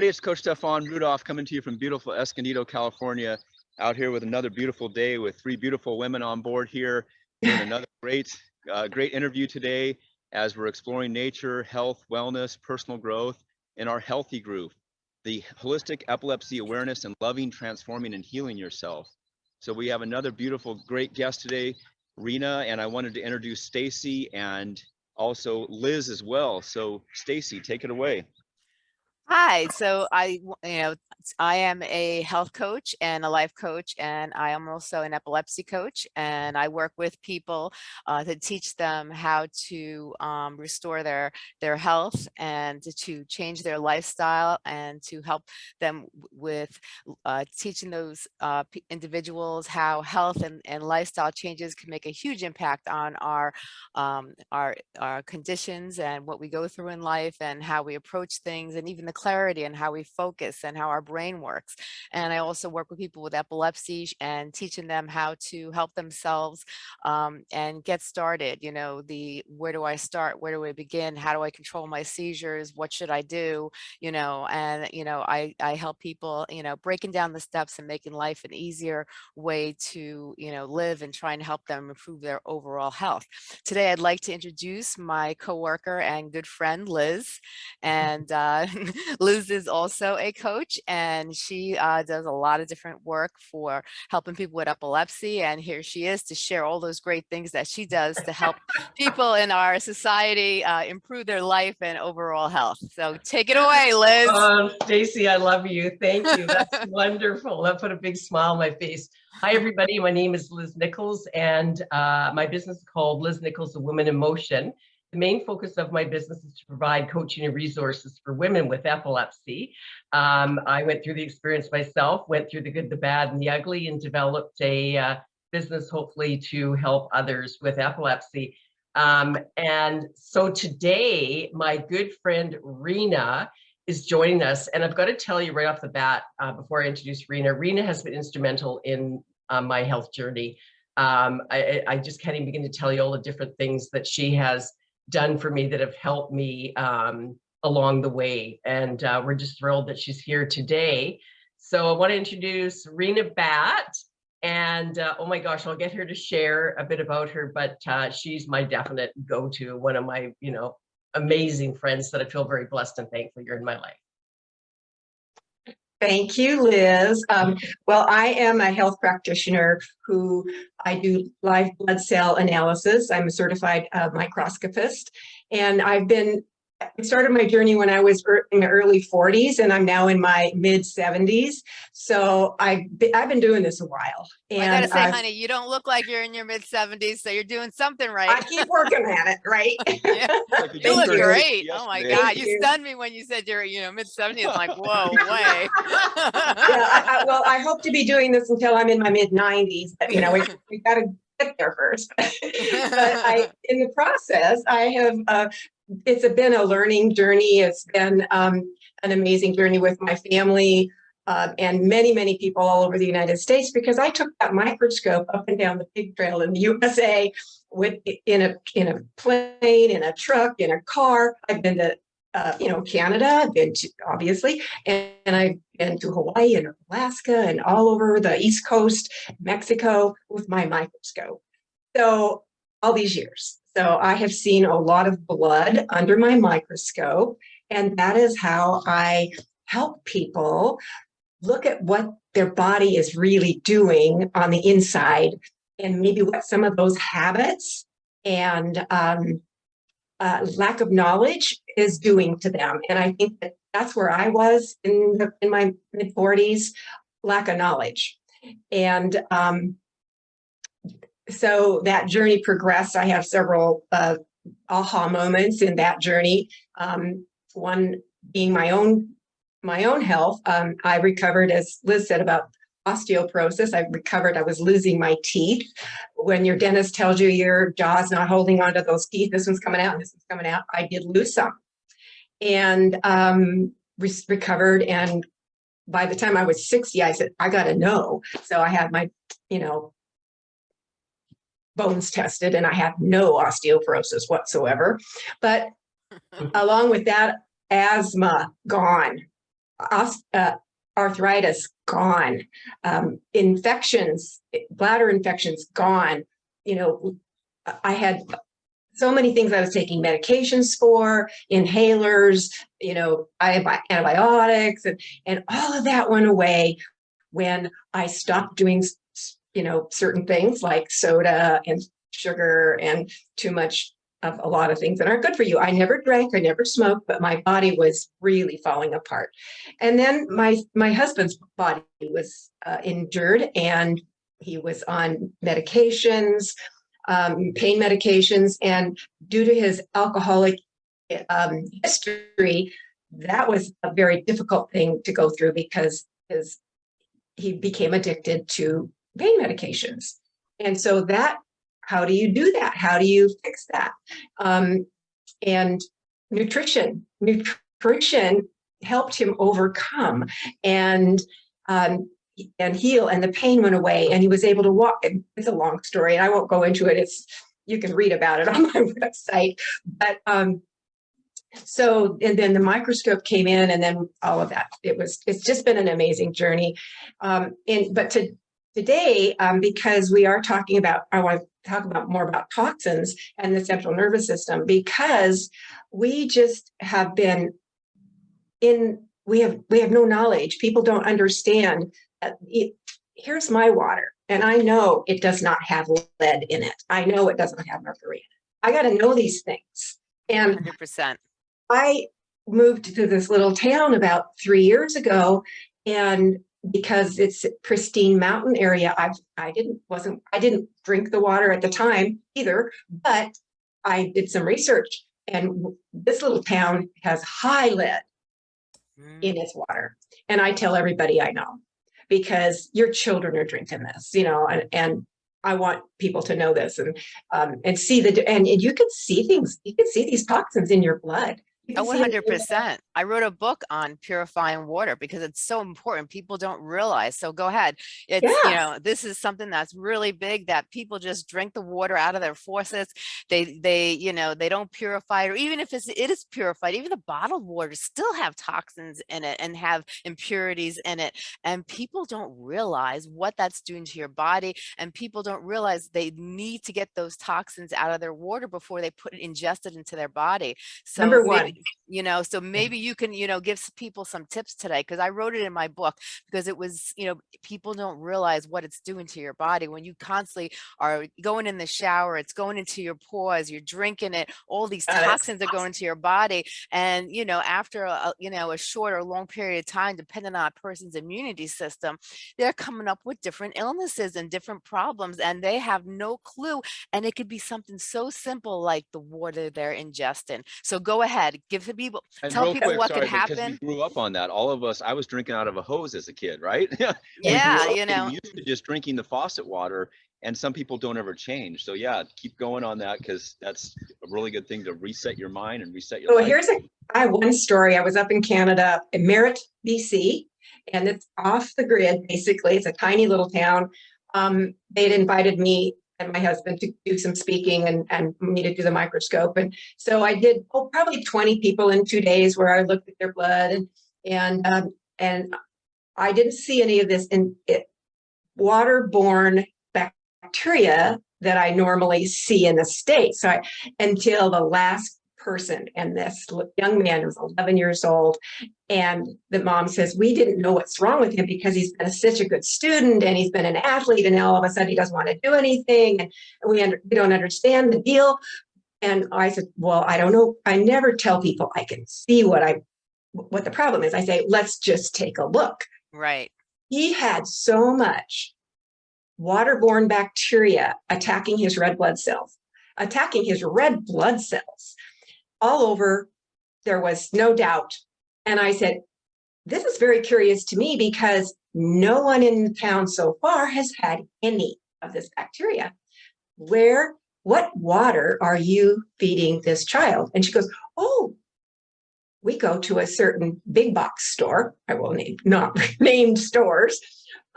everybody. It's Coach Stefan Rudolph coming to you from beautiful Escondido, California, out here with another beautiful day with three beautiful women on board here. Doing another great, uh, great interview today as we're exploring nature, health, wellness, personal growth in our healthy group, the holistic epilepsy awareness and loving, transforming, and healing yourself. So we have another beautiful, great guest today, Rena, and I wanted to introduce Stacy and also Liz as well. So Stacy, take it away. Hi, so I, you know, I am a health coach and a life coach, and I am also an epilepsy coach. And I work with people uh, to teach them how to um, restore their their health and to, to change their lifestyle and to help them with uh, teaching those uh, individuals how health and, and lifestyle changes can make a huge impact on our um, our our conditions and what we go through in life and how we approach things and even the clarity and how we focus and how our brain works. And I also work with people with epilepsy and teaching them how to help themselves um, and get started. You know, the where do I start? Where do I begin? How do I control my seizures? What should I do? You know, and you know, I I help people, you know, breaking down the steps and making life an easier way to, you know, live and trying to help them improve their overall health. Today, I'd like to introduce my coworker and good friend, Liz. And uh, Liz is also a coach and she uh, does a lot of different work for helping people with epilepsy. And here she is to share all those great things that she does to help people in our society uh, improve their life and overall health. So take it away, Liz. Um, Stacy, I love you. Thank you. That's wonderful. That put a big smile on my face. Hi, everybody. My name is Liz Nichols, and uh, my business is called Liz Nichols, A Woman in Motion. The main focus of my business is to provide coaching and resources for women with epilepsy. Um, I went through the experience myself, went through the good, the bad, and the ugly, and developed a uh, business hopefully to help others with epilepsy. Um, and so today, my good friend Rena is joining us. And I've got to tell you right off the bat, uh, before I introduce Rena, Rena has been instrumental in uh, my health journey. Um, I, I I just can't even begin to tell you all the different things that she has done for me that have helped me um, along the way. And uh, we're just thrilled that she's here today. So I want to introduce Rena Bat. And uh, oh my gosh, I'll get her to share a bit about her, but uh, she's my definite go-to, one of my, you know, amazing friends that I feel very blessed and thankful you're in my life. Thank you, Liz. Um, well, I am a health practitioner who I do live blood cell analysis. I'm a certified uh, microscopist, and I've been I started my journey when I was in the early 40s, and I'm now in my mid 70s. So I've been, I've been doing this a while, and I gotta say, I've- honey, you don't look like you're in your mid 70s, so you're doing something right. I keep working at it, right? Yeah. Like You look you. great. Oh my Yesterday. God. You you. stunned me when you said you're, you know, mid 70s. I'm like, whoa, way. yeah, I, I, well, I hope to be doing this until I'm in my mid 90s. But, you know, we we got to get there first. but I, in the process, I have. Uh, it's been a learning journey. It's been um, an amazing journey with my family. Uh, and many, many people all over the United States, because I took that microscope up and down the pig trail in the USA with in a in a plane, in a truck, in a car. I've been to uh, you know Canada. I've been to obviously, and, and I've been to Hawaii and Alaska and all over the East Coast, Mexico with my microscope. So all these years. So I have seen a lot of blood under my microscope, and that is how I help people look at what their body is really doing on the inside and maybe what some of those habits and um, uh, lack of knowledge is doing to them. And I think that that's where I was in the, in my mid 40s, lack of knowledge. And um, so that journey progressed. I have several uh, aha moments in that journey. Um, one being my own my own health. Um, I recovered, as Liz said about osteoporosis. I recovered. I was losing my teeth. When your dentist tells you your jaw's not holding onto those teeth, this one's coming out, and this one's coming out. I did lose some, and um, re- recovered. And by the time I was 60, I said, I got to know. So I had my, you know, bones tested and I have no osteoporosis whatsoever. But along with that, asthma gone. os- uh, arthritis gone, um, infections, bladder infections gone. You know, I had so many things I was taking medications for, inhalers, you know, antibiotics and, and all of that went away when I stopped doing, you know, certain things like soda and sugar and too much of a lot of things that aren't good for you. I never drank, I never smoked, but my body was really falling apart. And then my my husband's body was uh, injured and he was on medications, um, pain medications, and due to his alcoholic um, history, that was a very difficult thing to go through because his he became addicted to pain medications. And so that, how do you do that? How do you fix that? Um, and nutrition, nutrition helped him overcome and um, and heal and the pain went away and he was able to walk. It's a long story and I won't go into it. It's, you can read about it on my website, but um, so, and then the microscope came in and then all of that. It was, it's just been an amazing journey. Um, and, but to, today, um, because we are talking about, I want to talk about more about toxins and the central nervous system, because we just have been in, we have, we have no knowledge. People don't understand. that it- Here's my water and I know it does not have lead in it. I know it doesn't have mercury. in it. I got to know these things. And Hundred percent. I moved to this little town about three years ago and because it's pristine mountain area, I I didn't wasn't I didn't drink the water at the time either, but I did some research and this little town has high lead in its water. And I tell everybody I know because your children are drinking this, you know, and, and I want people to know this and um, and see the and, and you can see things. You can see these toxins in your blood. Oh, can one see it in hundred your- percent. I wrote a book on purifying water because it's so important. People don't realize. So go ahead. It's, you know, this is something that's really big that people just drink the water out of their faucets. They, they, you know, they don't purify it, or even if it's, it is purified, even the bottled water still have toxins in it and have impurities in it. And people don't realize what that's doing to your body. And people don't realize they need to get those toxins out of their water before they put it ingested into their body. So Number one. You know so maybe you can you know give people some tips today because i wrote it in my book because it was you know people don't realize what it's doing to your body when you constantly are going in the shower it's going into your pores you're drinking it all these oh, is toxins are going into your body and you know after a- you know a short or long period of time depending on a person's immunity system they're coming up with different illnesses and different problems and they have no clue and it could be something so simple like the water they're ingesting. So go ahead give the people And Tell people quick, what could sorry, because happen. we grew up on that. All of us, I was drinking out of a hose as a kid, right? Yeah up you know used to just drinking the faucet water and some people don't ever change. So yeah, keep going on that because that's a really good thing to reset your mind and reset your So life. here's a, I have one story. I was up in Canada, in Merritt, BC, and it's off the grid, basically. It's a tiny little town. Um, they'd invited me and my husband to do some speaking and, and me to do the microscope. And so I did, oh, probably 20 people in two days where I looked at their blood and, and, um, and I didn't see any of this in it, waterborne bacteria that I normally see in the States. So I, until the last person and this young man was 11 years old. And the mom says we didn't know what's wrong with him because he's been a, such a good student and he's been an athlete and now all of a sudden he doesn't want to do anything and we, under, we don't understand the deal. And i said well i don't know. I never tell people i can see what i what the problem is. I say let's just take a look. Right. He had so much waterborne bacteria attacking his red blood cells, attacking his red blood cells all over. There was no doubt. And I said, this is very curious to me because no one in the town so far has had any of this bacteria. Where, what water are you feeding this child? And she goes, oh, we go to a certain big box store. I will name not named stores.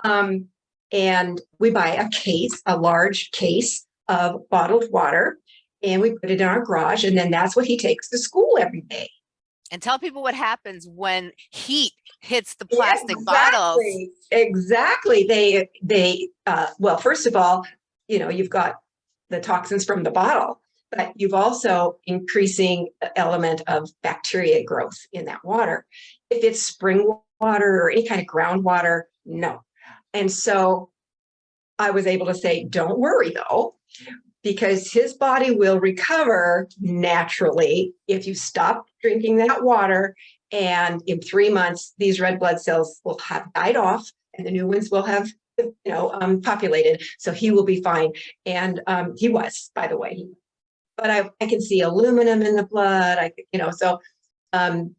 Um, and we buy a case, a large case of bottled water, and we put it in our garage, and then that's what he takes to school every day. And tell people what happens when heat hits the Yeah, plastic bottles. exactly, Exactly. They, they, uh, well, first of all, you know, you've got the toxins from the bottle, but you've also increasing element of bacteria growth in that water. If it's spring water or any kind of groundwater, no. And so I was able to say, don't worry though, because his body will recover naturally if you stop drinking that water and in three months, these red blood cells will have died off and the new ones will have, you know, um, populated. So he will be fine. And um, he was, by the way. But I, I can see aluminum in the blood. I, you know, so, um,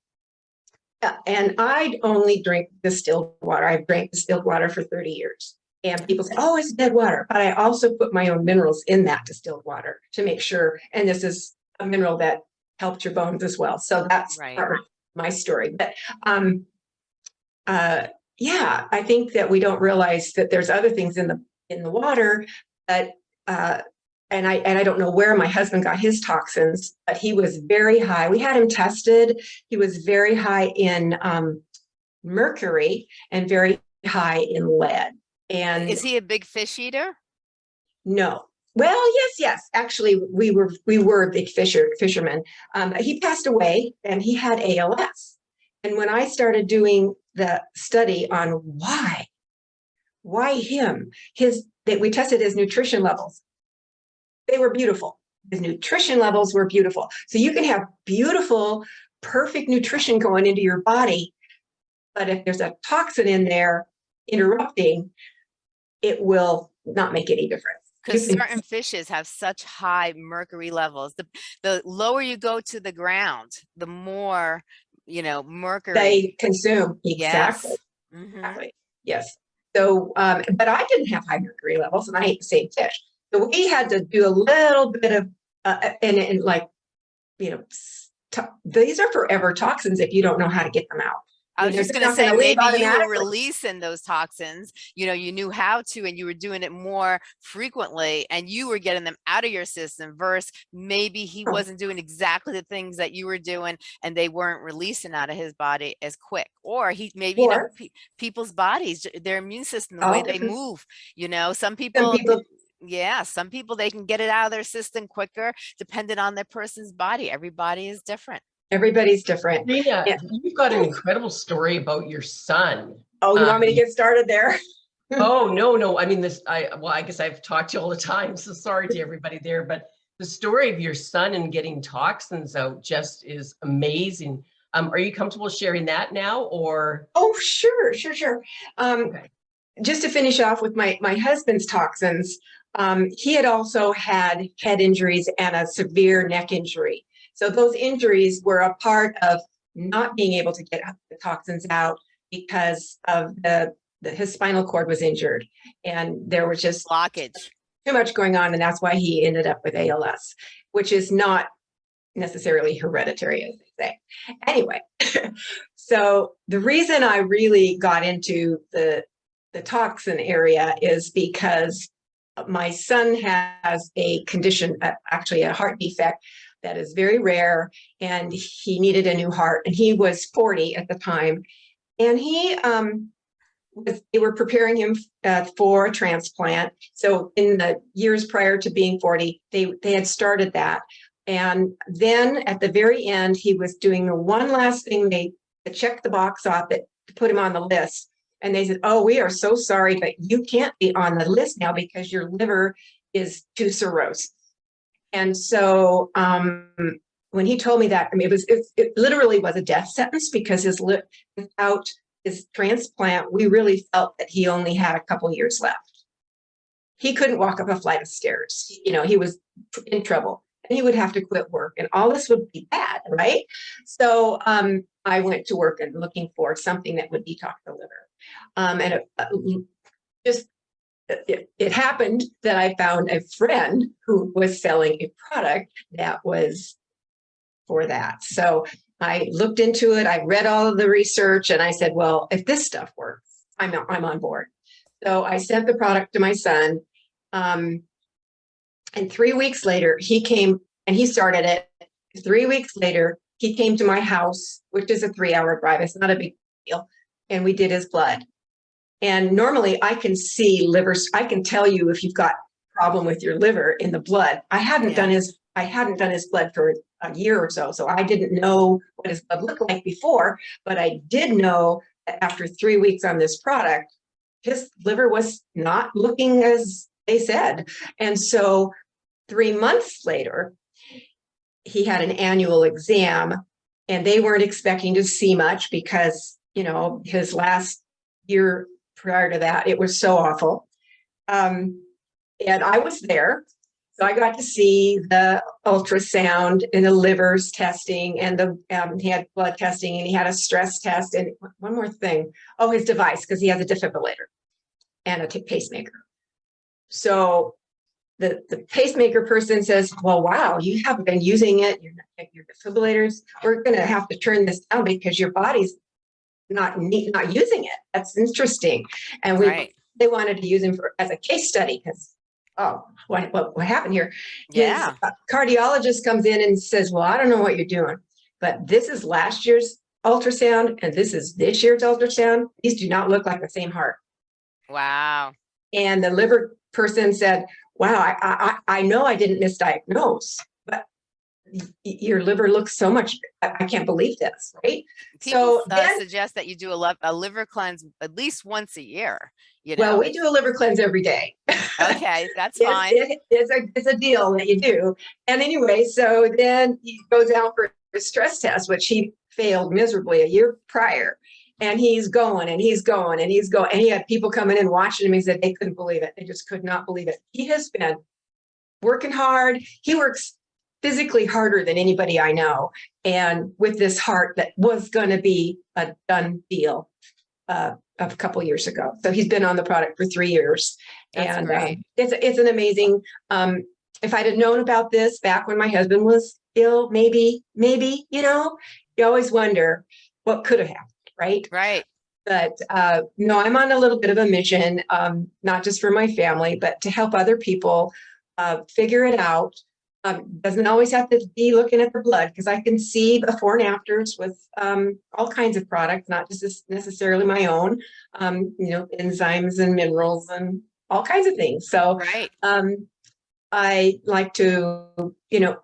and I only drink distilled water. I've drank distilled water for 30 years. And people say, oh, it's dead water. But I also put my own minerals in that distilled water to make sure. And this is a mineral that helped your bones as well. So that's Right. part of my story. But um, uh, yeah, I think that we don't realize that there's other things in the in the water, but uh, and I and I don't know where my husband got his toxins, but he was very high. We had him tested. He was very high in um, mercury and very high in lead. And Is he a big fish eater? no. Well, yes, yes. Actually, we were we were big fisher fishermen. Um, he passed away, and he had ALS. And when I started doing the study on why, why him, his that we tested his nutrition levels, they were beautiful. His nutrition levels were beautiful. So you can have beautiful, perfect nutrition going into your body, but if there's a toxin in there interrupting, it will not make any difference. Because certain fishes have such high mercury levels. The, the lower you go to the ground, the more, you know, mercury. they consume. Yes. Exactly. Mhm. Exactly. Yes. So, um, but I didn't have high mercury levels and I ate the same fish. So we had to do a little bit of, uh, and, and like, you know, these are forever toxins if you don't know how to get them out. I was just just gonna say, maybe you were releasing those toxins, you know, you knew how to, and you were doing it more frequently, and you were getting them out of your system versus maybe he Oh. wasn't doing exactly the things that you were doing, and they weren't releasing out of his body as quick. Or he, maybe, you know, pe- people's bodies, their immune system, the All way they move, you know, some Some people, people, yeah, some people, they can get it out of their system quicker, depending on their person's body. Everybody is different. Everybody's different. Rena, Yeah. you've got an incredible story about your son. Oh, you want me to Um, get started there? Oh, no, no. I mean, this, I, well, I guess I've talked to you all the time, so sorry to everybody there, but the story of your son and getting toxins out just is amazing. Um, are you comfortable sharing that now or? Oh, sure, sure, sure. Um, Okay. just to finish off with my, my husband's toxins, um, he had also had head injuries and a severe neck injury. So those injuries were a part of not being able to get the toxins out because of the, the his spinal cord was injured and there was just Blockage. too much going on and that's why he ended up with ALS, which is not necessarily hereditary, as they say. Anyway, so the reason I really got into the, the toxin area is because my son has a condition, uh, actually a heart defect that is very rare and he needed a new heart and he was 40 at the time. And he, um, was, they were preparing him uh, for a transplant. So in the years prior to being 40, they, they had started that. And then at the very end, he was doing the one last thing they to check the box off it to put him on the list. And they said, oh, we are so sorry, but you can't be on the list now because your liver is too cirrhosis. And so um, when he told me that, I mean, it was, it, it literally was a death sentence because his without his transplant, we really felt that he only had a couple years left. He couldn't walk up a flight of stairs. You know, he was in trouble and he would have to quit work and all this would be bad, right? So um, I went to work and looking for something that would detox the liver. Um, and it, uh, just it, it happened that I found a friend who was selling a product that was for that. So I looked into it, I read all of the research and I said, well, if this stuff works, I'm, I'm on board. So I sent the product to my son. Um, and three weeks later, he came and he started it. Three weeks later, he came to my house, which is a three hour drive. It's not a big deal. And we did his blood. And normally I can see livers, I can tell you if you've got problem with your liver in the blood. I hadn't Yeah. done his, I hadn't done his blood for a year or so, so I didn't know what his blood looked like before, but I did know that after three weeks on this product, his liver was not looking as they said. And so three months later, he had an annual exam and they weren't expecting to see much because, you know, his last year prior to that, it was so awful. Um, and I was there. So I got to see the ultrasound and the livers testing and the, um, he had blood testing and he had a stress test and one more thing. Oh, his device, because he has a defibrillator and a pacemaker. So the, the pacemaker person says, well, wow, you haven't been using it, your, your defibrillators, we're gonna have to turn this down because your body's not need, not using it. That's interesting. And we, Right. they wanted to use him for, as a case study because, oh, what, what, what happened here? His, Yeah. uh, Cardiologist comes in and says, well, I don't know what you're doing, but this is last year's ultrasound and this is this year's ultrasound. These do not look like the same heart. Wow. And the liver person said, wow, I, I, I I know I didn't misdiagnose, but y- y- your liver looks so much, I, I can't believe this, right? People So uh, suggest that you do a, liv- a liver cleanse at least once a year, you Well, know? we do a liver cleanse every day. Okay, that's It's- fine. it- It's a, it's a deal that you do. And anyway, so then he goes out for a stress test, which he failed miserably a year prior. And he's going and he's going and he's going. And he had people coming in watching him. He said they couldn't believe it. They just could not believe it. He has been working hard. He works physically harder than anybody I know. And with this heart that was going to be a done deal uh, a couple years ago. So he's been on the product for three years. That's and um, it's it's an amazing. Um, if I'd have known about this back when my husband was ill, maybe, maybe, you know, you always wonder what could have happened, right? Right. But uh, no, I'm on a little bit of a mission, um, not just for my family, but to help other people uh, figure it out. Um, doesn't always have to be looking at the blood because I can see before and afters with um, all kinds of products, not just necessarily my own, um, you know, enzymes and minerals and all kinds of things. So Right. um, I like to, you know,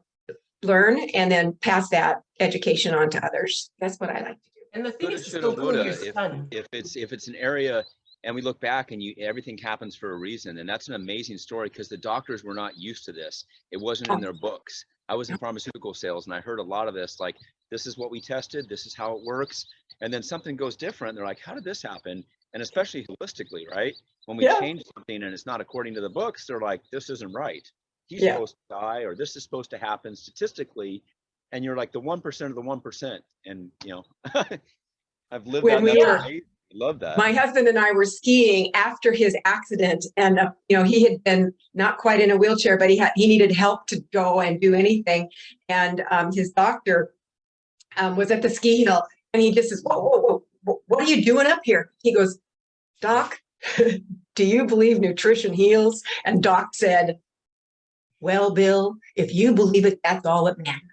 learn and then pass that education on to others. That's what I like to do. And the thing Coulda, is, it's shoulda, still doing your if it's if it's an area and we look back and you everything happens for a reason and that's an amazing story because the doctors were not used to this. It wasn't in oh. their books. I was in pharmaceutical sales and i heard a lot of this like this is what we tested this is how it works and then something goes different they're like how did this happen? And especially holistically right? When we Yeah. change something and it's not according to the books they're like this isn't right. He's Yeah. supposed to die or this is supposed to happen statistically and you're like the 1% of the 1% and you know i've lived When that we and love that My husband and I were skiing after his accident and, uh, you know, he had been not quite in a wheelchair, but he had, he needed help to go and do anything. And um, his doctor um, was at the ski hill and he just says, whoa, whoa, whoa, what are you doing up here? He goes, Doc, do you believe nutrition heals? And Doc said, well, Bill, if you believe it, that's all that matters.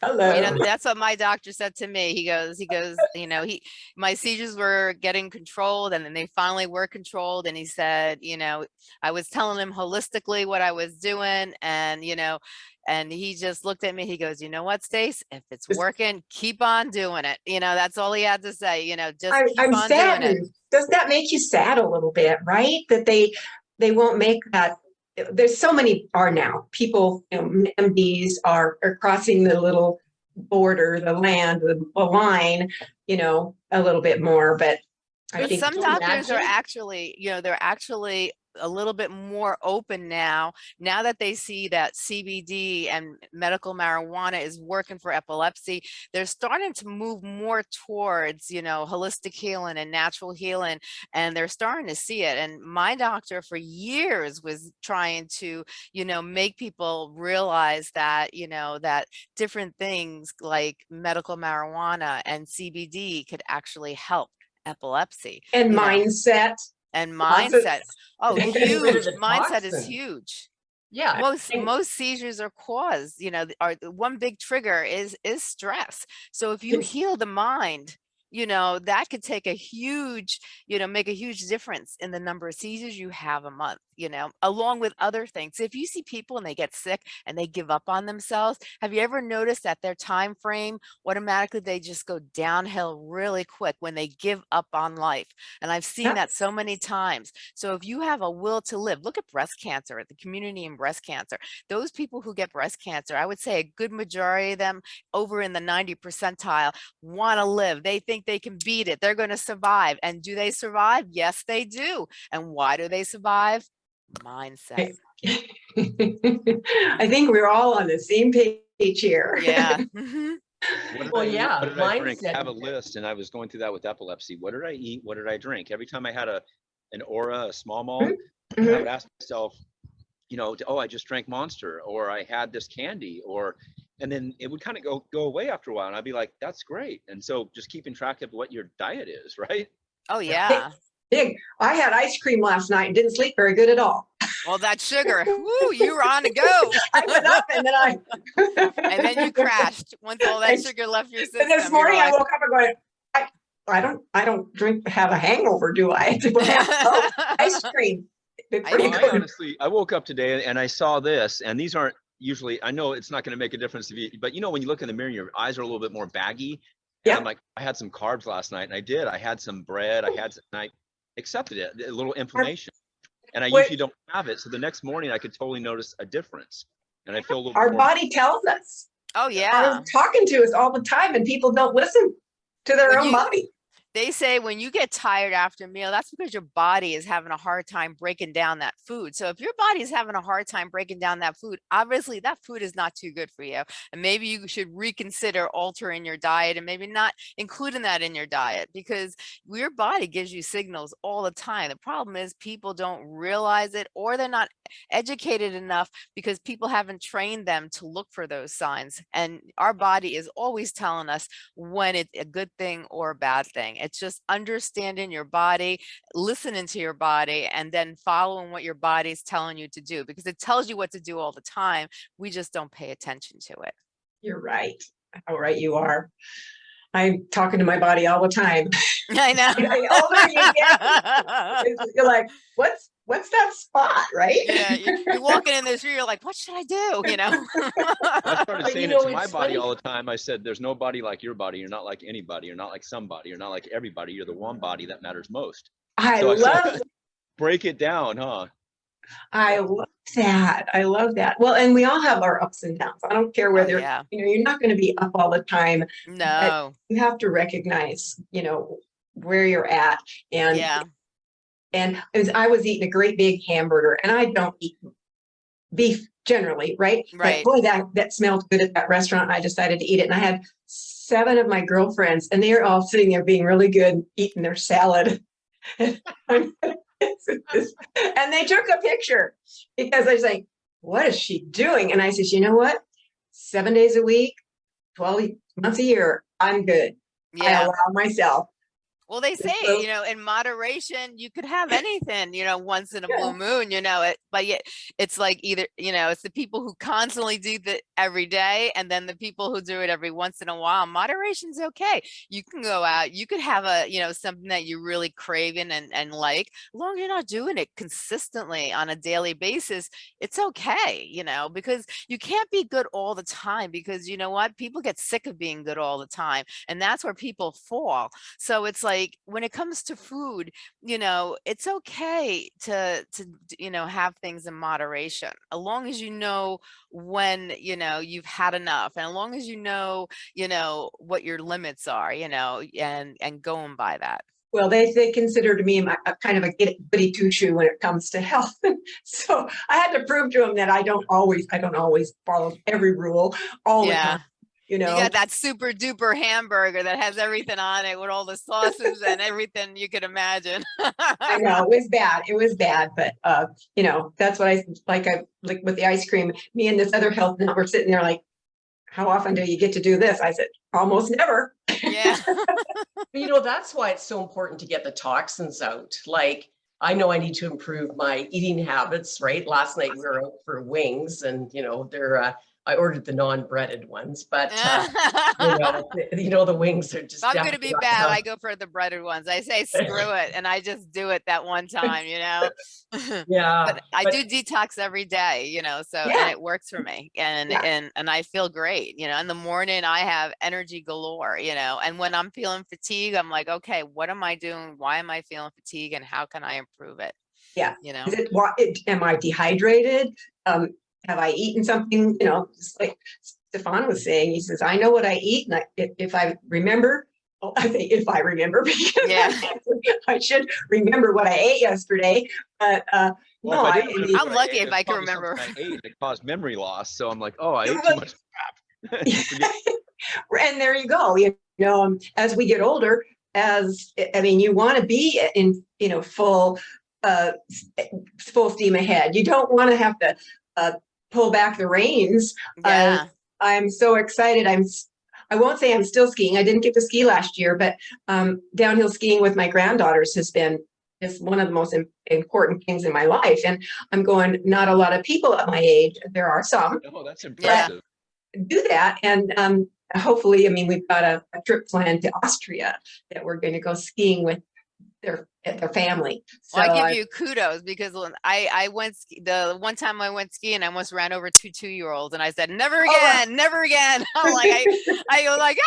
Hello. You know, that's what my doctor said to me. He goes, he goes, you know, he, my seizures were getting controlled and then they finally were controlled. And he said, you know, I was telling him holistically what I was doing and, you know, and he just looked at me, he goes, you know what, Stace, if it's working, keep on doing it. You know, that's all he had to say, you know, just I, keep I'm on doing it. saddened. Does that make you sad a little bit, right? That they, they won't make that, there's so many are now, people, um, you know, MDs are, are crossing the little border, the land, the, the line, you know, a little bit more, but I But think. some doctors are actually, you know, they're actually a little bit more open now, now that they see that CBD and medical marijuana is working for epilepsy, they're starting to move more towards, you know, holistic healing and natural healing, and they're starting to see it. And my doctor for years was trying to, you know, make people realize that, you know, that different things like medical marijuana and CBD could actually help epilepsy And you know, mindset. And mindset. Oh, And getting rid of huge. Mindset is huge. Yeah. most most seizures are caused you know are one big trigger is is stress so if you heal the mind you know that could take a huge you know make a huge difference in the number of seizures you have a month you know along with other things. If you see people and they get sick and they give up on themselves have you ever noticed that their time frame automatically they just go downhill really quick when they give up on life? And i've seen that so many times. So if you have a will to live look at breast cancer at the community in breast cancer. Those people who get breast cancer i would say a good majority of them over in the 90 percentile want to live. They think they can beat it. They're going to survive. And do they survive? Yes they do. And why do they survive mindset I think we're all on the same page here. yeah mhm. What Well, I yeah, What did I drink? mindset Have a list, and I was going through that with epilepsy. What did I eat? What did I drink? Every time I had a an aura, a small malt, I Mhm. would ask myself, you know, oh, I just drank Monster, or I had this candy, or, and then it would kind of go go away after a while, and I'd be like, that's great. And so just keeping track of what your diet is, right? oh yeah Big. I had ice cream last night and didn't sleep very good at all. well that sugar woo, you were on to go I went up and then I. and then you crashed once all that sugar left your system And this you're morning I woke up and going, I, I don't, I don't drink, have a hangover, do I? I have oh, ice cream? before you know. Well, go I honestly, I woke up today and I saw this, and these aren't usually, I know it's not going to make a difference to you, but you know, when you look in the mirror, your eyes are a little bit more baggy. And Yeah. I'm like, I had some carbs last night, and I did. I had some bread. I had, some, and I accepted it, a little inflammation. And I Wait. usually don't have it. So the next morning, I could totally notice a difference. And I feel a little Our more. body tells us. oh yeah Are talking to us all the time and people don't listen to their When own you- body. They say when you get tired after a meal, that's because your body is having a hard time breaking down that food. So if your body is having a hard time breaking down that food, obviously that food is not too good for you. And maybe you should reconsider altering your diet and maybe not including that in your diet because your body gives you signals all the time. The problem is people don't realize it or they're not educated enough because people haven't trained them to look for those signs. And our body is always telling us when it's a good thing or a bad thing. Just understanding your body, listening to your body, and then following what your body is telling you to do because it tells you what to do all the time. We just don't pay attention to it. You're right. How right you are. I'm talking to my body all the time. I know. The older you get, it's- You're like, what's, what's that spot, right? yeah, you're, you're walking in this room, you're like, what should I do? You know? I started But you saying know, it to my body funny- all the time. I said, there's no body like your body. You're not like anybody. You're not like somebody. You're not like everybody. You're the one body that matters most. I So I said- love, Break it down, huh? I love that. I love that. Well, and we all have our ups and downs. I don't care Oh, whether, yeah. you know, you're not going to be up all the time. No. You have to recognize, you know, where you're at. And Yeah. And was, I was eating a great big hamburger and I don't eat beef generally, right? Right. boy, that, that smelled good at that restaurant. I decided to eat it. And I had seven of my girlfriends and they are all sitting there being really good, eating their salad. And they took a picture because I was like, what is she doing? And I said, you know what? Seven days a week, 12 months a year, I'm good. I Yeah. allow myself. Well, they say, so- you know, in moderation, you could have anything, you know, once in a Yeah. blue moon, you know, it, but yet it's like either, you know, it's the people who constantly do that every day and then the people who do it every once in a while. Moderation's okay. You can go out, you could have a, you know, something that you really craving and, and like, as long as you're not doing it consistently on a daily basis, it's okay, you know, because you can't be good all the time because you know what? People get sick of being good all the time. And that's where people fall. So it's like when it comes to food, you know, it's okay to to you know have things in moderation, as long as you know when you know you've had enough, and as long as you know you know what your limits are, you know, and and going by that. Well, they, they considered me my, a kind of a get- goody two shoe when it comes to health. So I had to prove to them that I don't always, I don't always follow every rule all the Yeah. time. You You know, got that super duper hamburger that has everything on it with all the sauces and everything you could imagine. I know it was bad. It was bad, but uh, you know, that's what I like. I like with the ice cream. Me and this other health nut were sitting there like, how often do you get to do this? I said, almost never. yeah. You know, that's why it's so important to get the toxins out. Like I know I need to improve my eating habits, right? Last night we were out for wings and, you know, they're, uh, I ordered the non-breaded ones, but, uh, you know, the- you know, the wings are just. If I'm gonna be bad. I go for the breaded ones. I say screw it and I just do it that one time, you know? Yeah. But I but- do detox every day, you know, so and Yeah. it works for me and Yeah. and and I feel great, you know. In the morning I have energy galore, you know. And when I'm feeling fatigue, I'm like, okay, what am I doing? Why am I feeling fatigue and how can I improve it? Yeah. You know. Is it, what, it- am I dehydrated? Um, have I eaten something, you know, just like Stefan was saying, he says, I know what I eat and I, if, if I remember, oh, I think if I remember, because Yeah. I should remember what I ate yesterday, but, uh, Well, no, I I, I'm what lucky ate, if I can remember. I ate that caused memory loss. So I'm like, oh, I ate too much crap. And there you go, you know, um, as we get older, as, I mean, you want to be in, you know, full, uh, full steam ahead. You don't want to have to, uh, pull back the reins Yeah. I'm so excited. I'm, I won't say I'm still skiing. I didn't get to ski last year, but um, downhill skiing with my granddaughters has been just one of the most important things in my life. And I'm going, not a lot of people at my age, there are some, Oh, that's Yeah. impressive. do that. And um, hopefully, I mean, we've got a, a trip planned to Austria that we're going to go skiing with their, their family. So Well, I I- give you kudos because I I went the one time I went skiing, I almost ran over two two year olds, and I said, "Never Oh, wow. again, never again." I'm like, I I go like,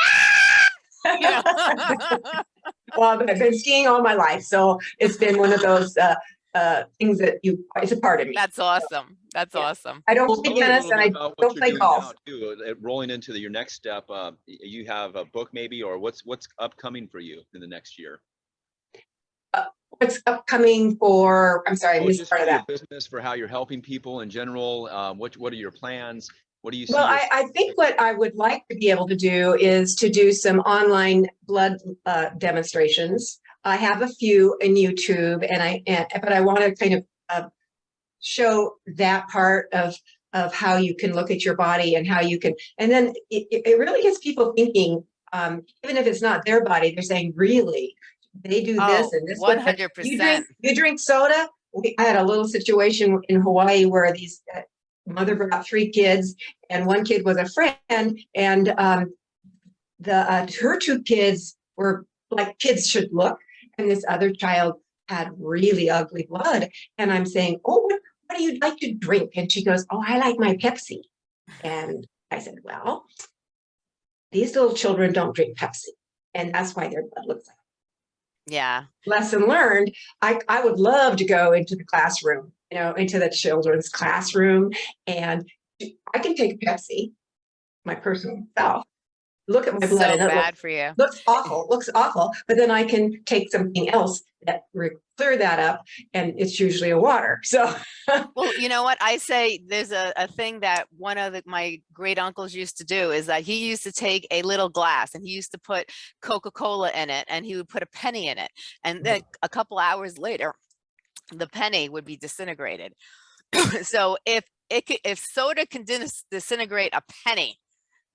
ah! you know. well, I've been skiing all my life. So it's been one of those uh, uh, things that you, it's a part of me. That's awesome. That's Yeah. awesome. I don't Well, play tell tennis and I don't play golf. too, uh, Rolling into the, your next step, uh, you have a book maybe, or what's, what's upcoming for you in the next year? What's upcoming for, I'm sorry, I missed part of that. Business, for how you're helping people in general, um, what, what are your plans? What do you see? Well, I, I think what I would like to be able to do is to do some online blood uh, demonstrations. I have a few in YouTube and I, and, but I want to kind of uh, show that part of, of how you can look at your body and how you can, and then it, it it really gets people thinking, um, even if it's not their body, they're saying, really? They do this Oh, and this. one what- hundred You drink, you drink soda? We, I had a little situation in Hawaii where these, uh, mother brought three kids and one kid was a friend and, um, the, uh, her two kids were like kids should look. And this other child had really ugly blood. And I'm saying, oh, what, what do you like to drink? And she goes, oh, I like my Pepsi. And I said, well, these little children don't drink Pepsi. And that's why their blood looks like Yeah. lesson learned, I, I would love to go into the classroom, you know, into the children's classroom and I can take Pepsi, my personal self, look at my So blood and it looks, bad for you. looks awful, looks awful, but then I can take something else that clear that up and it's usually a water. So Well, you know what? I say there's a, a thing that one of the, my great uncles used to do is that he used to take a little glass and he used to put Coca-Cola in it and he would put a penny in it. And mm-hmm. then a couple hours later, the penny would be disintegrated. so if it could, if soda can dis- disintegrate a penny,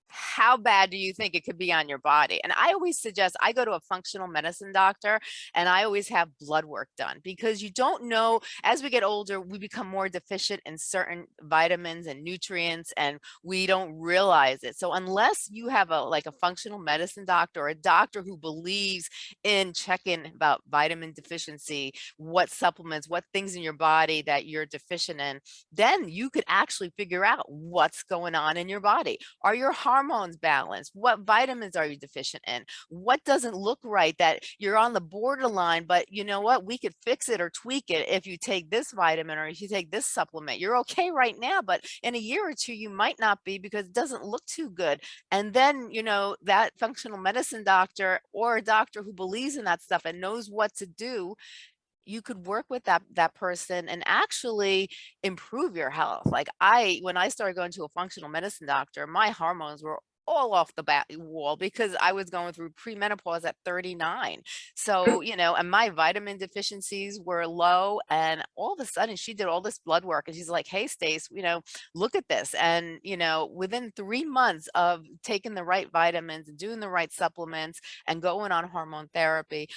how bad do you think it could be on your body? And I always suggest I go to a functional medicine doctor and I always have blood work done because you don't know as we get older, we become more deficient in certain vitamins and nutrients and we don't realize it. So unless you have a like a functional medicine doctor or a doctor who believes in checking about vitamin deficiency, what supplements, what things in your body that you're deficient in, then you could actually figure out what's going on in your body. Are your hormones balanced? What vitamins are you deficient in? What doesn't look right that you're on the borderline, but you know what? We could fix it or tweak it if you take this vitamin or if you take this supplement. You're okay right now, but in a year or two, you might not be because it doesn't look too good. And then, you know, that functional medicine doctor or a doctor who believes in that stuff and knows what to do you could work with that that person and actually improve your health. Like I, when I started going to a functional medicine doctor, my hormones were all off the bat wall because I was going through premenopause at 39. So, you know, and my vitamin deficiencies were low. And all of a sudden she did all this blood work and she's like, Hey, Stace, you know, look at this. And, you know, within three months of taking the right vitamins and doing the right supplements and going on hormone therapy,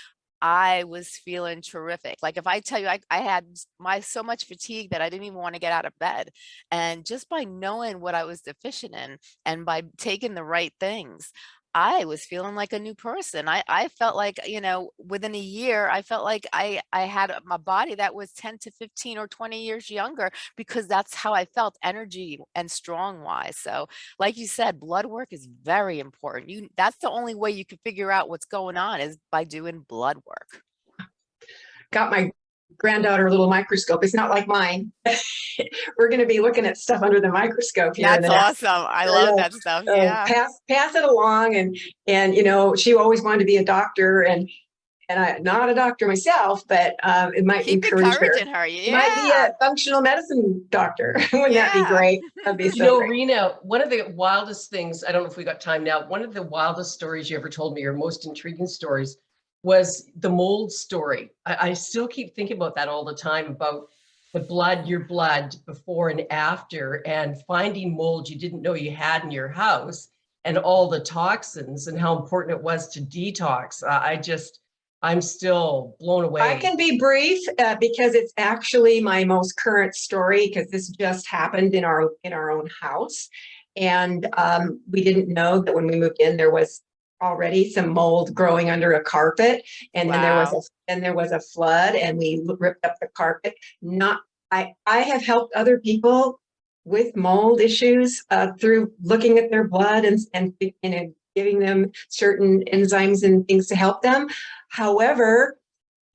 I was feeling terrific. Like if I tell you, I, I had my so much fatigue that I didn't even want to get out of bed. And just by knowing what I was deficient in and by taking the right things, I was feeling like a new person. I, I felt like, you know, within a year, I felt like I, I had my body that was 10 to 15 or 20 years younger because that's how I felt energy and strong wise. So like you said, blood work is very important. You that's the only way you can figure out what's going on is by doing blood work. got my granddaughter little microscope. It's not like mine. We're going to be looking at stuff under the microscope here. That's the awesome. I I love know. that stuff. so Yeah. pass pass it along, and and you know she always wanted to be a doctor, and and I'm not a doctor myself, but um, it might Keep encourage her. encouraging her. You Might be a functional medicine doctor. Wouldn't that be great? That'd be You know, great. Rena, one of the wildest things, I don't know if we got time now, one of the wildest stories you ever told me, or most intriguing stories, was the mold story. I, I still keep thinking about that all the time about the blood, your blood before and after, and finding mold you didn't know you had in your house, and all the toxins and how important it was to detox. Uh, I just, I'm still blown away. I can be brief uh, because it's actually my most current story because this just happened in our in our own house, and um, we didn't know that when we moved in there was already some mold growing under a carpet, and then there was a then there was a flood, and we ripped up the carpet. Not I I have helped other people with mold issues uh, through looking at their blood and and you know giving them certain enzymes and things to help them. However,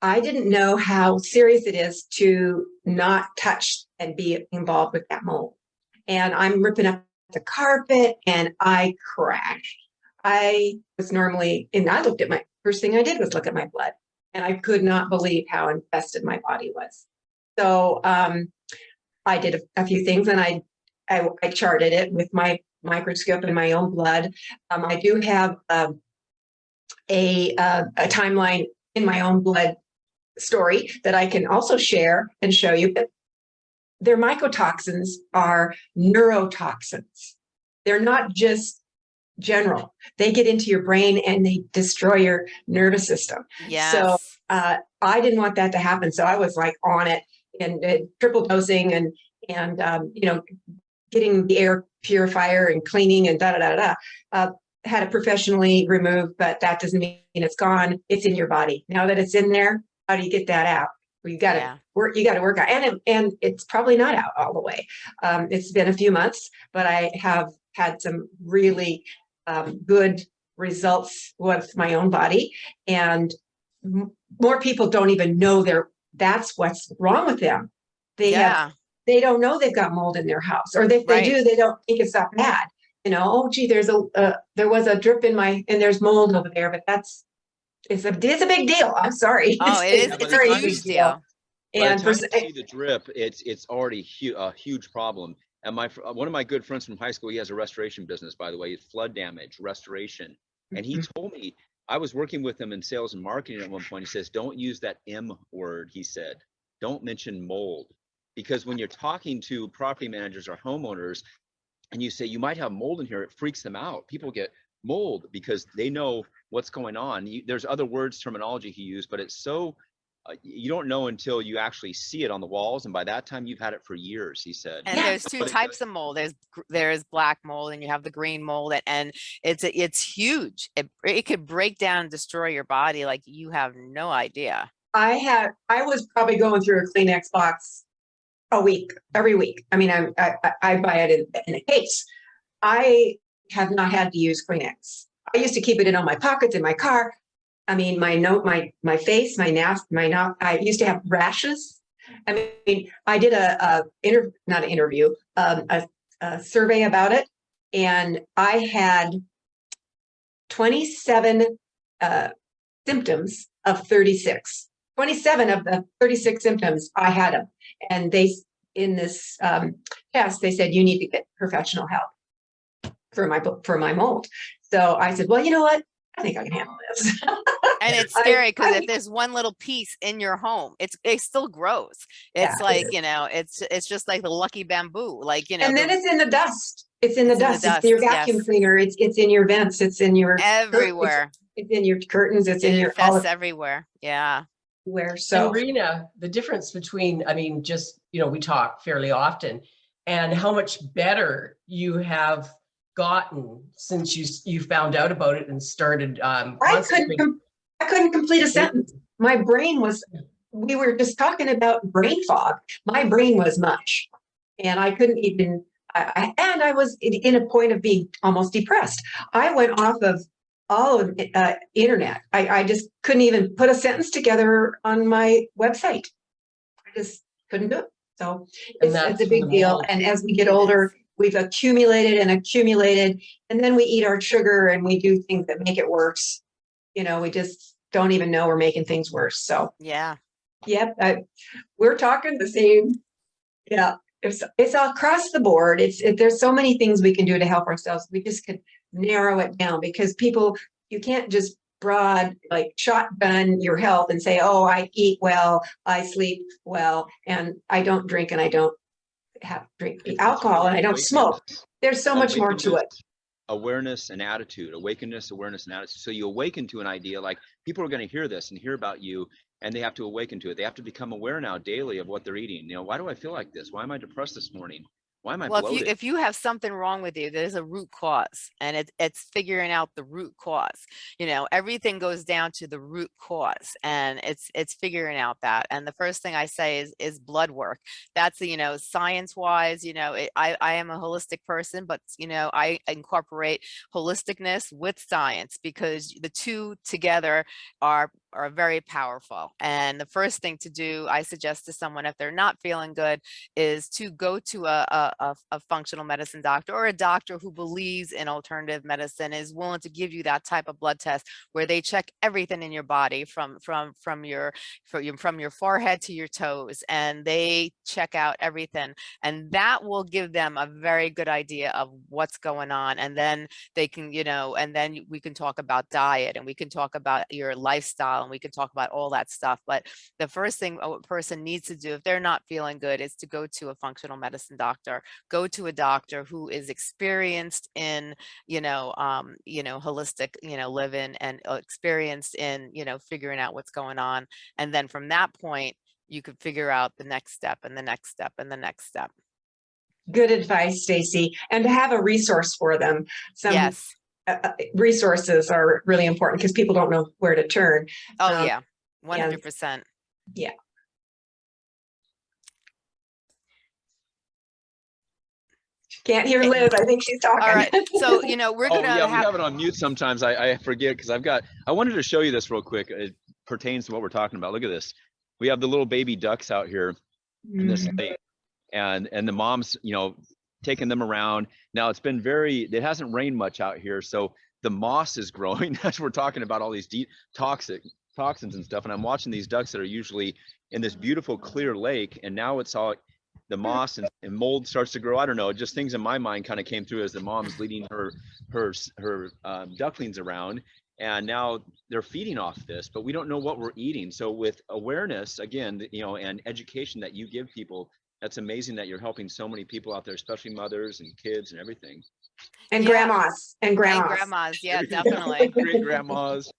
I didn't know how serious it is to not touch and be involved with that mold. And I'm ripping up the carpet and I crashed. I was normally, and I looked at my, first thing I did was look at my blood and I could not believe how infested my body was. So um, I did a, a few things and I, I, I charted it with my microscope and my own blood. Um, I do have um, a, a timeline in my own blood story that I can also share and show you. But their mycotoxins are neurotoxins. They're not just general. They get into your brain and they destroy your nervous system. Yes. Uh, I didn't want that to happen, so I was like on it and, uh, triple dosing and and um, you know getting the air purifier and cleaning and da da da da. Uh, had it professionally removed, but that doesn't mean it's gone. It's in your body. Now that it's in there, how do you get that out? Well, you got to Yeah. work. You got to work out, and it- and it's probably not out all the way. Um, it's been a few months, but I have had some really um, good results with my own body, and more people don't even know they're that's what's wrong with them. They have they don't know they've got mold in their house, or if they Right. do, they don't think it's that bad. You know, oh gee, there's a uh, there was a drip in my and there's mold over there, but that's it's a it's a big deal. I'm sorry. Oh, it is. It's a it's very not huge big deal. And for, time you see the drip, it's it's already hu- a huge problem. And my uh, one of my good friends from high school, he has a restoration business, by the way, it's flood damage restoration. And he Mhm. told me I was working with him in sales and marketing at one point. He says, "Don't use that M word." He said, "Don't mention mold." Because when you're talking to property managers or homeowners and you say you might have mold in here, it freaks them out. People get mold because they know what's going on. You, there's other words, terminology he used, but it's so uh, you don't know until you actually see it on the walls, and by that time you've had it for years. He said. And Yeah. there's two types of mold. There's there's black mold and you have the green mold and, and it's it's huge. It it could break down and destroy your body like you have no idea. I had I was probably going through a Kleenex box a week, every week. I mean, I I, I- I buy it in, in a case. I have not had to use Kleenex. I used to keep it in all my pockets in my car. I mean, my note, my my face, my nas, my not. I used to have rashes. I mean, I did a, a inter, not an interview, um, a, a survey about it, and I had twenty seven uh, symptoms of thirty six. 27 of the 36 symptoms I had them. And they, in this um, test, they said, you need to get professional help for my, for my mold. So I said, well, you know what? I think I can handle this. And it's scary because if there's one little piece in your home, it's it still grows. It's it like, is. you know, it's it's just like the lucky bamboo. Like, you know, And the- then it's in the dust. It's in the It's in the dust, it's in your vacuum yes. cleaner, it's, it's in your vents, it's in your, Everywhere. it's in your curtains, it's in your, all everywhere. Yeah. Where so. And Rena, the difference between, I mean, just, you know, we talk fairly often and how much better you have gotten since you, you found out about it and started, um. I couldn't, com- I couldn't complete a sentence. My brain was, we were just talking about brain fog. My brain was mush. And I couldn't even, I, I, and I was in, in a point of being almost depressed. I went off of all of, uh, internet. I, I just couldn't even put a sentence together on my website. I just couldn't do it. So it's, it's a big deal. And as we get older, we've accumulated and accumulated, and then we eat our sugar and we do things that make it worse. You know, we just don't even know we're making things worse. So, Yeah. yep, I, we're talking the same. Yeah, it's, it's across the board. It's, it, there's so many things we can do to help ourselves. We just could narrow it down because people, you can't just broad, like shotgun your health and say, oh, I eat well, I sleep well, and I don't drink and I don't have drink It's- it's alcohol and I don't smoke. There's so much more to it. Awareness and attitude, awakeness, awareness and attitude. So you awaken to an idea like people are going to hear this and hear about you and they have to awaken to it. They have to become aware now daily of what they're eating. You know, why do I feel like this? Why am I depressed this morning? Why am I Well, if you if you have something wrong with you, there's a root cause, and it, it's figuring out the root cause. You know, everything goes down to the root cause, and it's it's figuring out that. And the first thing I say is is blood work. That's you know science wise. You know, it, I I am a holistic person, but you know I incorporate holisticness with science because the two together are are very powerful. And the first thing to do, I suggest to someone if they're not feeling good, is to go to a, a, a, functional medicine doctor or a doctor who believes in alternative medicine is willing to give you that type of blood test where they check everything in your body from from from your from your, from your forehead to your toes and they check out everything and that will give them a very good idea of what's going on and then they can you know and then we can talk about diet and we can talk about your lifestyle and we can talk about all that stuff but the first thing a person needs to do if they're not feeling good is to go to a functional medicine doctor go to a doctor who is experienced in you know um you know holistic you know living and uh, experienced in you know figuring out what's going on and then from that point you could figure out the next step and the next step and the next step Good advice, Stacy, and to have a resource for them. Some yes uh, uh, resources are really important because people don't know where to turn. oh um, yeah 100 percent Yeah. Can't hear Liz. I think she's talking. all right so you know we're Oh gonna oh, yeah, we have have it on mute sometimes. I, I forget because I've got, I wanted to show you this real quick. It pertains to what we're talking about. Look at this. We have the little baby ducks out here in this lake and and the moms you know taking them around. Now it's been very it hasn't rained much out here so the moss is growing. As we're talking about all these deep toxic toxins and stuff and i'm watching these ducks that are usually in this beautiful clear lake and now it's all the moss and, and mold starts to grow. I don't know just things in my mind kind of came through as the mom's leading her her her um, ducklings around and now they're feeding off this but we don't know what we're eating. So with awareness again you know and education that you give people that's amazing that you're helping so many people out there especially mothers and kids and everything And Yeah. grandmas and and grandmas. grandmas yeah definitely great grandmas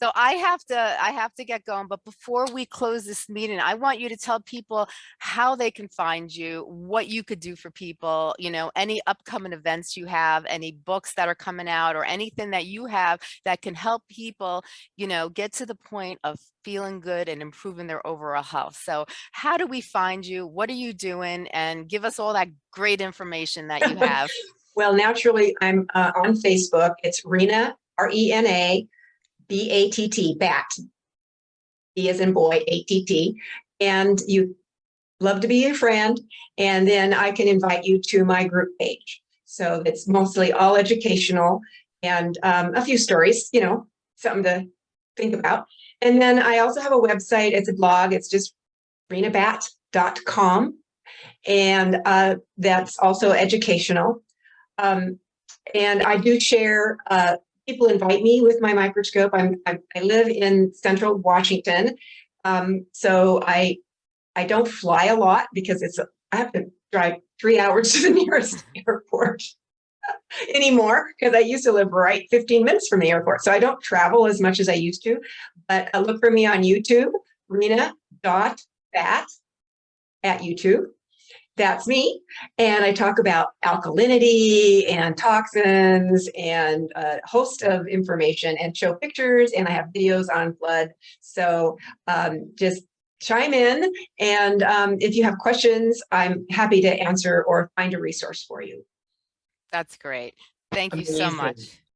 So I have to, I have to get going, but before we close this meeting, I want you to tell people how they can find you, what you could do for people, you know, any upcoming events you have, any books that are coming out or anything that you have that can help people, you know, get to the point of feeling good and improving their overall health. So how do we find you? What are you doing? And give us all that great information that you have. Well, naturally, I'm uh, on Facebook. It's Rena, R E N A B A T T, BAT. B as in boy, A T T. And you love to be your friend. And then I can invite you to my group page. So it's mostly all educational and um, a few stories, you know, something to think about. And then I also have a website. It's a blog. It's just renabatt.com. And uh, that's also educational. Um, and I do share, uh, people invite me with my microscope. I'm, I, I live in central Washington. Um, so I, I don't fly a lot because it's, I have to drive three hours to the nearest airport anymore because I used to live right 15 minutes from the airport. So I don't travel as much as I used to, but uh, look for me on YouTube, Rena dot bat at YouTube. That's me. And I talk about alkalinity and toxins and a host of information and show pictures and I have videos on blood. So um, just chime in. And um, if you have questions, I'm happy to answer or find a resource for you. That's great. Thank you so much.